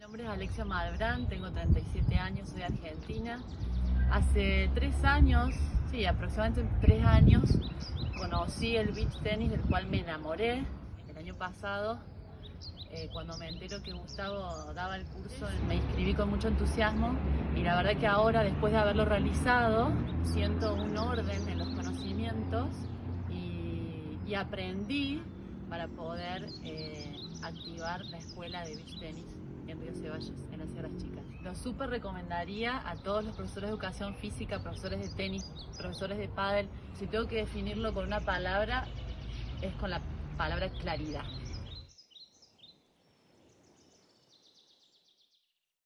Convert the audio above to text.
Mi nombre es Alexia Malbrán, tengo 37 años, soy argentina. Hace tres años, sí, aproximadamente tres años, conocí el beach tenis del cual me enamoré el año pasado. eh, cuando me entero que Gustavo daba el curso, me inscribí con mucho entusiasmo y la verdad que ahora, después de haberlo realizado, siento un orden en los conocimientos y, y aprendí para poder eh, activar la escuela de beach tenis en Río Ceballos, en la Sierra Chicas. Lo súper recomendaría a todos los profesores de educación física, profesores de tenis, profesores de pádel. Si tengo que definirlo con una palabra, es con la palabra claridad.